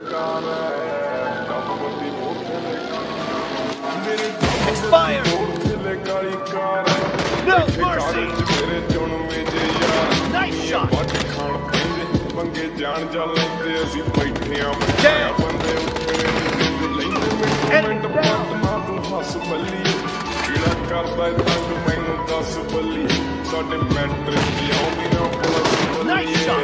Expire! No mercy! Nice shot! Nice shot!